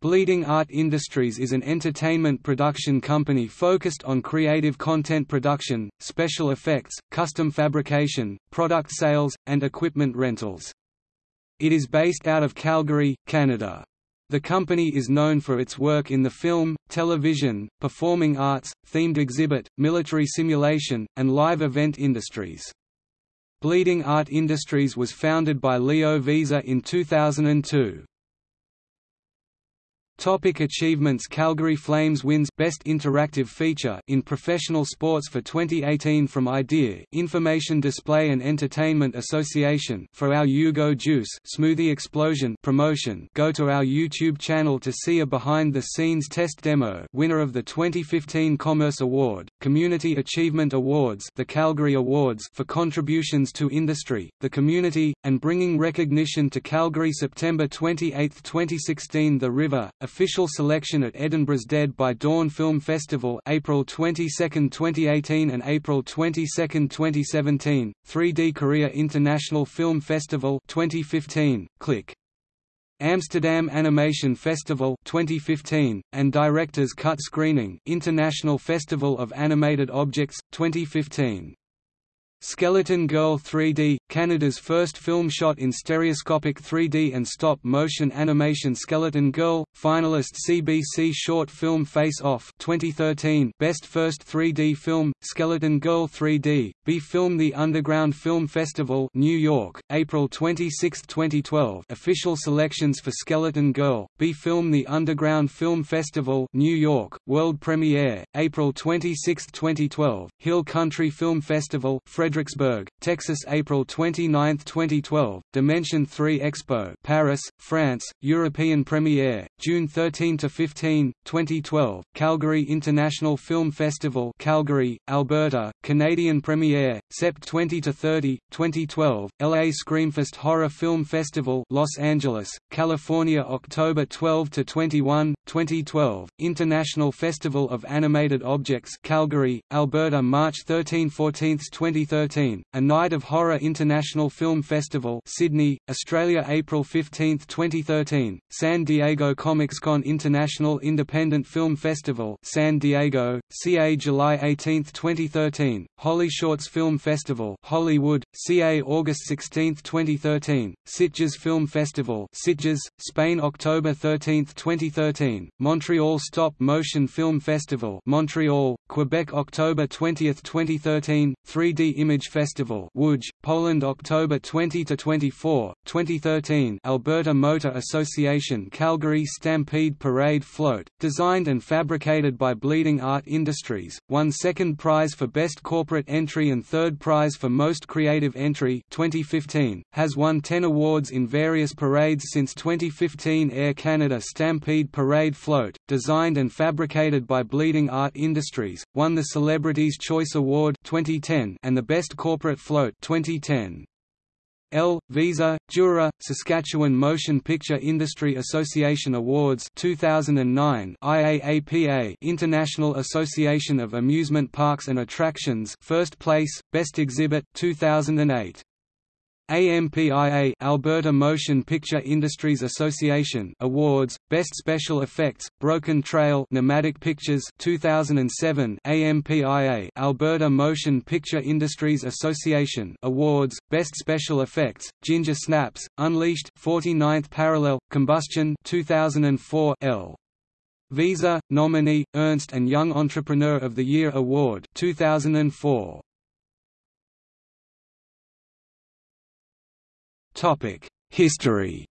Bleeding Art Industries is an entertainment production company focused on creative content production, special effects, custom fabrication, product sales, and equipment rentals. It is based out of Calgary, Canada. The company is known for its work in the film, television, performing arts, themed exhibit, military simulation, and live event industries. Bleeding Art Industries was founded by Leo Wieser in 2002. Topic achievements Calgary Flames wins Best Interactive Feature in Professional Sports for 2018 from IDEA Information Display and Entertainment Association for our Jugo Juice Smoothie Explosion promotion. Go to our YouTube channel to see a behind-the-scenes test demo. Winner of the 2015 Commerce Award, Community Achievement Awards the Calgary Awards for contributions to industry, the community, and bringing recognition to Calgary September 28, 2016 The River, Official selection at Edinburgh's Dead by Dawn Film Festival April 22, 2018 and April 22, 2017, 3D Korea International Film Festival 2015, Click. Amsterdam Animation Festival 2015, and Director's Cut Screening International Festival of Animated Objects, 2015. Skeleton Girl 3D, Canada's first film shot in stereoscopic 3D and stop-motion animation Skeleton Girl, finalist CBC Short Film Face Off 2013 Best First 3D Film, Skeleton Girl 3D, B Film The Underground Film Festival New York, April 26, 2012 Official selections for Skeleton Girl, B Film The Underground Film Festival New York, World Premiere, April 26, 2012, Hill Country Film Festival Fredericksburg, Texas April 29, 2012, Dimension 3 Expo Paris, France, European premiere, June 13–15, 2012, Calgary International Film Festival Calgary, Alberta, Canadian premiere, Sept 20–30, 2012, LA Screamfest Horror Film Festival Los Angeles, California October 12–21, 2012, International Festival of Animated Objects Calgary, Alberta March 13–14, 2013, A Night of Horror International Film Festival Sydney, Australia April 15, 2013, San Diego ComicsCon International Independent Film Festival San Diego, CA July 18, 2013, Holly Shorts Film Festival Hollywood, CA August 16, 2013, Sitges Film Festival Sitges, Spain October 13, 2013, Montreal Stop Motion Film Festival Montreal, Quebec October 20, 2013, 3D Image Festival Łódź, Poland October 20–24, 2013 Alberta Motor Association Calgary Stampede Parade Float, designed and fabricated by Bleeding Art Industries, won second prize for Best Corporate Entry and third prize for Most Creative Entry 2015, has won 10 awards in various parades since 2015 Air Canada Stampede Parade Float, designed and fabricated by Bleeding Art Industries, won the Celebrities' Choice Award 2010 and the Best Corporate Float 2010. L. Wieser, Jura, Saskatchewan Motion Picture Industry Association Awards 2009 IAAPA International Association of Amusement Parks and Attractions First Place, Best Exhibit 2008 AMPIA Alberta Motion Picture Industries Association Awards Best Special Effects Broken Trail Nomadic Pictures 2007 AMPIA Alberta Motion Picture Industries Association Awards Best Special Effects Ginger Snaps Unleashed 49th Parallel Combustion 2004 L. Wieser nominee Ernst and Young Entrepreneur of the Year Award 2004 History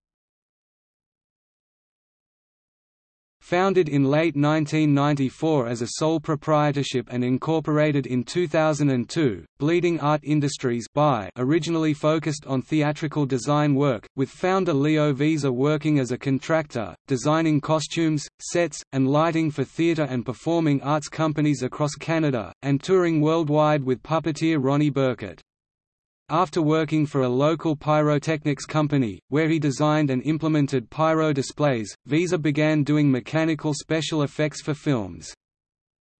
Founded in late 1994 as a sole proprietorship and incorporated in 2002, Bleeding Art Industries by originally focused on theatrical design work, with founder Leo Wieser working as a contractor, designing costumes, sets, and lighting for theatre and performing arts companies across Canada, and touring worldwide with puppeteer Ronnie Burkett. After working for a local pyrotechnics company, where he designed and implemented pyro displays, Wieser began doing mechanical special effects for films.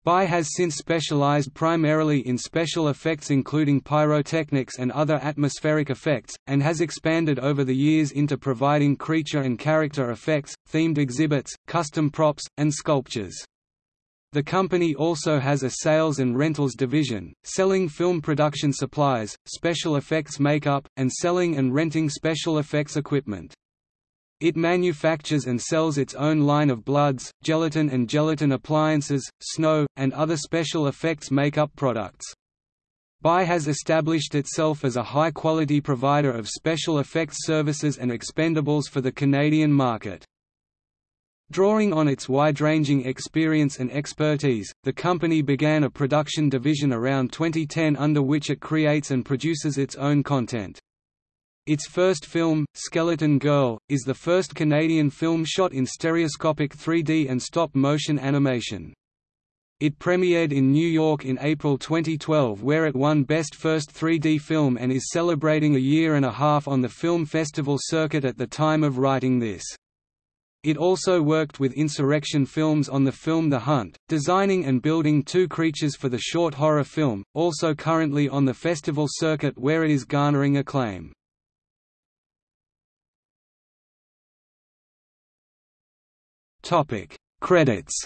Bai has since specialized primarily in special effects including pyrotechnics and other atmospheric effects, and has expanded over the years into providing creature and character effects, themed exhibits, custom props, and sculptures. The company also has a sales and rentals division, selling film production supplies, special effects makeup, and selling and renting special effects equipment. It manufactures and sells its own line of bloods, gelatin and gelatin appliances, snow, and other special effects makeup products. Bai has established itself as a high-quality provider of special effects services and expendables for the Canadian market. Drawing on its wide-ranging experience and expertise, the company began a production division around 2010 under which it creates and produces its own content. Its first film, Skeleton Girl, is the first Canadian film shot in stereoscopic 3D and stop-motion animation. It premiered in New York in April 2012 where it won Best First 3D Film and is celebrating a year and a half on the film festival circuit at the time of writing this. It also worked with Insurrection Films on the film The Hunt, designing and building two creatures for the short horror film, also currently on the festival circuit where it is garnering acclaim. Credits.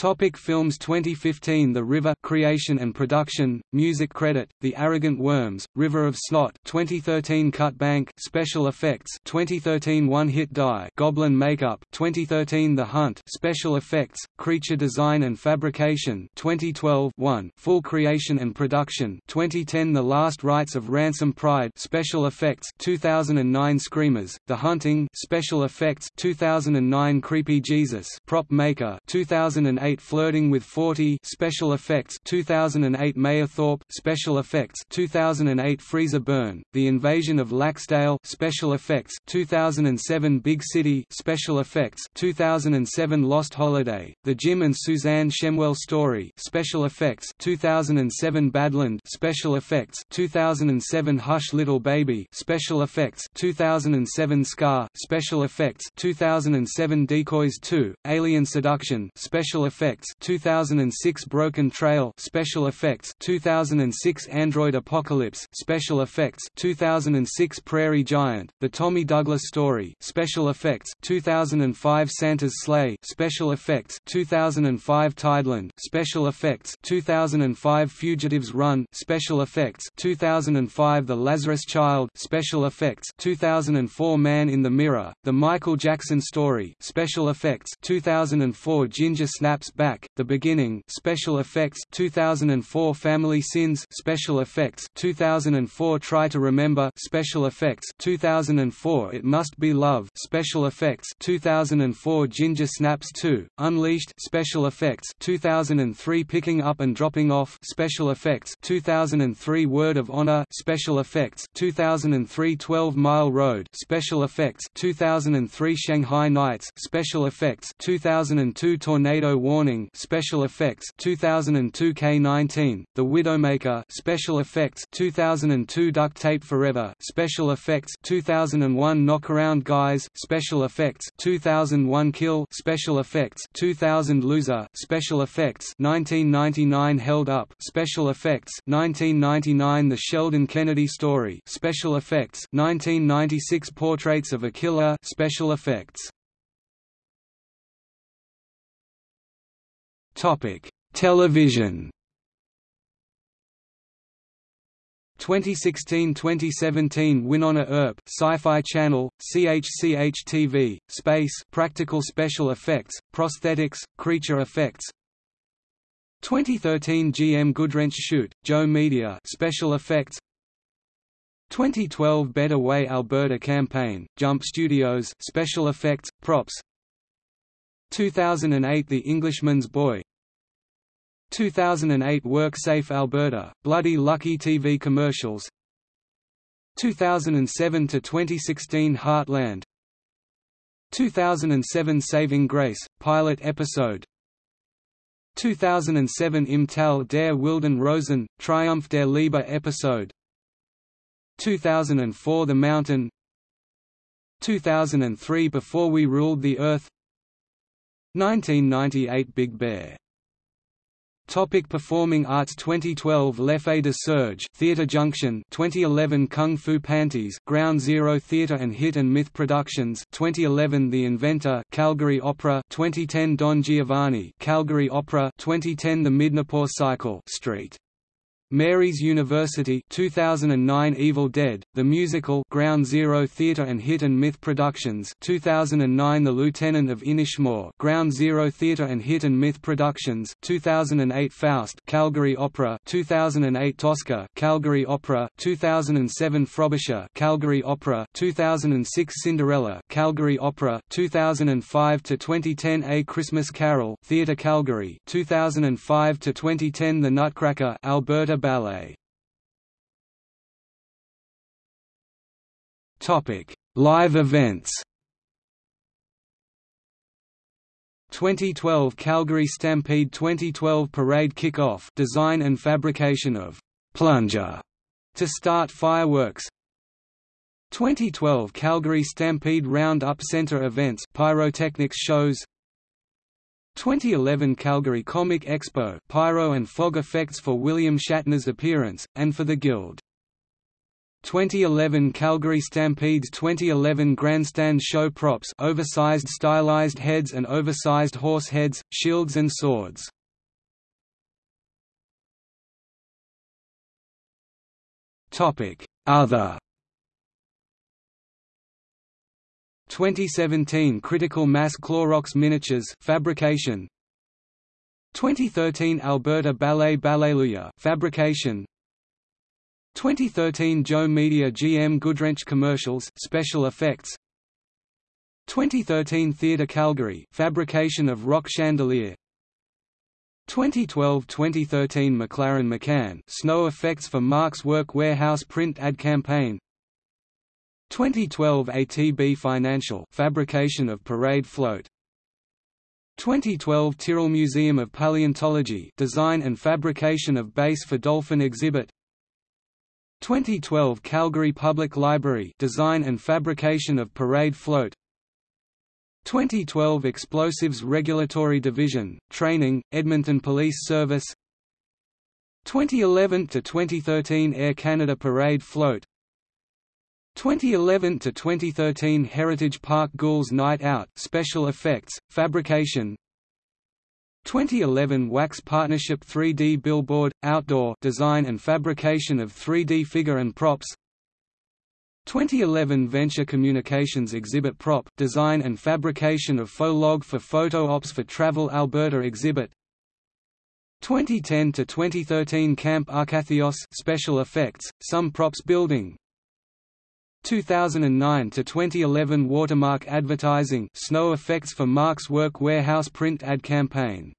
Topic films 2015 The River creation and production music credit The Arrogant Worms River of Snot 2013 Cut Bank special effects 2013 One Hit Die Goblin Makeup 2013 The Hunt special effects creature design and fabrication 2012 1 Full creation and production 2010 The Last Rites of Ransom Pride special effects 2009 Screamers The Hunting special effects 2009 Creepy Jesus prop maker 2008 2008 Flirting with 40 special effects 2008 Mayerthorpe special effects 2008 Freezer Burn The Invasion of Laxdale special effects 2007 Big City special effects 2007 Lost Holiday The Jim and Suzanne Shemwell Story special effects 2007 Badland special effects 2007 Hush Little Baby special effects 2007 Scar special effects 2007 Decoys 2 Alien Seduction special effects 2006 Broken Trail special effects 2006 Android Apocalypse special effects 2006 Prairie Giant The Tommy Douglas Story special effects 2005 Santa's Sleigh special effects 2005 Tideland special effects 2005 Fugitives Run special effects 2005 The Lazarus Child special effects 2004 Man in the Mirror The Michael Jackson Story special effects 2004 Ginger Snap Back, The Beginning Special Effects 2004 Family Sins Special Effects 2004 Try to Remember Special Effects 2004 It Must Be Love Special Effects 2004 Ginger Snaps 2 Unleashed Special Effects 2003 Picking Up and Dropping Off Special Effects 2003 Word of Honor Special Effects 2003 12 Mile Road Special Effects 2003 Shanghai Nights Special Effects 2002 Tornado Warning Special Effects 2002 K19 The Widowmaker Special Effects 2002 Duct Tape Forever Special Effects 2001 Knockaround Guys Special Effects 2001 Kill Special Effects 2000 Loser Special Effects 1999 Held Up Special Effects 1999 The Sheldon Kennedy Story Special Effects 1996 Portraits of a Killer Special Effects Television. 2016–2017 Wynonna Earp Sci-Fi Channel, CHCH-TV, Space Practical Special Effects, Prosthetics, Creature Effects. 2013 GM Goodwrench Shoot, Joe Media Special Effects. 2012 Better Way Alberta Campaign, Jump Studios Special Effects, Props. 2008 The Englishman's Boy 2008 WorkSafe Alberta, Bloody Lucky TV commercials. 2007 to 2016 Heartland. 2007 Saving Grace pilot episode. 2007 Im Tal der Wilden Rosen Triumph der Liebe episode. 2004 The Mountain. 2003 Before We Ruled the Earth. 1998 Big Bear Topic Performing Arts 2012 L'Effet de Serge Theatre Junction 2011 Kung Fu Panties Ground Zero Theatre and Hit and Myth Productions 2011 The Inventor Calgary Opera 2010 Don Giovanni Calgary Opera 2010 The Midnapore Cycle Street. Mary's University 2009 Evil Dead, The Musical Ground Zero Theatre and Hit and Myth Productions 2009 The Lieutenant of Inishmore Ground Zero Theatre and Hit and Myth Productions 2008 Faust Calgary Opera 2008 Tosca Calgary Opera 2007 Frobisher Calgary Opera 2006 Cinderella Calgary Opera 2005 to 2010 A Christmas Carol Theatre Calgary 2005 to 2010 The Nutcracker Alberta Ballet Topic: Live events. 2012 Calgary Stampede 2012 Parade Kick-Off design and fabrication of «plunger» to start fireworks 2012 Calgary Stampede Round-Up Center events pyrotechnics shows 2011 Calgary Comic Expo pyro and fog effects for William Shatner's appearance, and for the Guild. 2011 Calgary Stampede's 2011 Grandstand Show props oversized stylized heads and oversized horse heads, shields and swords. Other. 2017 Critical Mass Clorox Miniatures fabrication. 2013 Alberta Ballet Balleluia fabrication 2013 Joe Media GM Goodwrench commercials special effects. 2013 Theatre Calgary fabrication of rock chandelier. 2012–2013 McLaren McCann snow effects for Mark's Work Warehouse print ad campaign. 2012 ATB Financial fabrication of parade float. 2012 Tyrrell Museum of Paleontology design and fabrication of base for dolphin exhibit 2012 Calgary Public Library design and fabrication of parade float. 2012 Explosives Regulatory Division training Edmonton Police Service. 2011 to 2013 Air Canada Parade float. 2011 to 2013 Heritage Park Ghouls Night Out special effects, fabrication 2011 Wax Partnership 3D Billboard Outdoor design and fabrication of 3D figure and props. 2011 Venture Communications Exhibit Prop design and fabrication of faux log for photo ops for Travel Alberta exhibit. 2010 to 2013 Camp Arcathios special effects, some props building 2009 to 2011 Watermark Advertising Snow Effects for Mark's Work warehouse print ad campaign